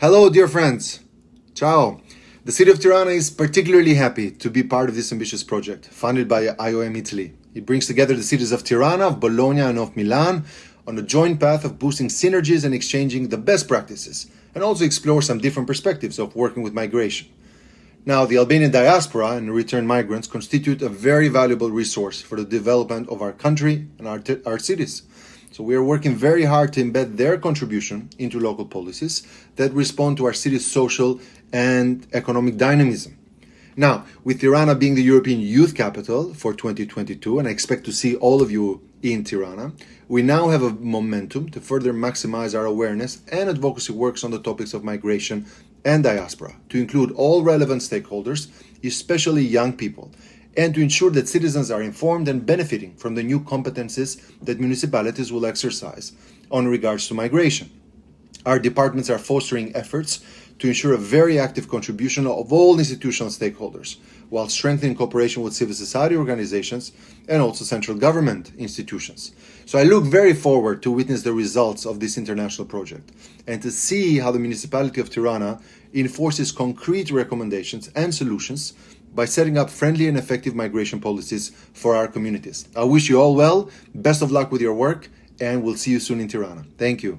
Hello, dear friends. Ciao. The city of Tirana is particularly happy to be part of this ambitious project, funded by IOM Italy. It brings together the cities of Tirana, of Bologna, and of Milan on a joint path of boosting synergies and exchanging the best practices, and also explore some different perspectives of working with migration. Now, the Albanian diaspora and returned migrants constitute a very valuable resource for the development of our country and our, our cities. So we are working very hard to embed their contribution into local policies that respond to our city's social and economic dynamism. Now, with Tirana being the European Youth Capital for 2022, and I expect to see all of you in Tirana, we now have a momentum to further maximize our awareness and advocacy works on the topics of migration and diaspora, to include all relevant stakeholders, especially young people, and to ensure that citizens are informed and benefiting from the new competences that municipalities will exercise on regards to migration. Our departments are fostering efforts to ensure a very active contribution of all institutional stakeholders, while strengthening cooperation with civil society organizations and also central government institutions. So I look very forward to witness the results of this international project and to see how the municipality of Tirana enforces concrete recommendations and solutions by setting up friendly and effective migration policies for our communities. I wish you all well, best of luck with your work, and we'll see you soon in Tirana. Thank you.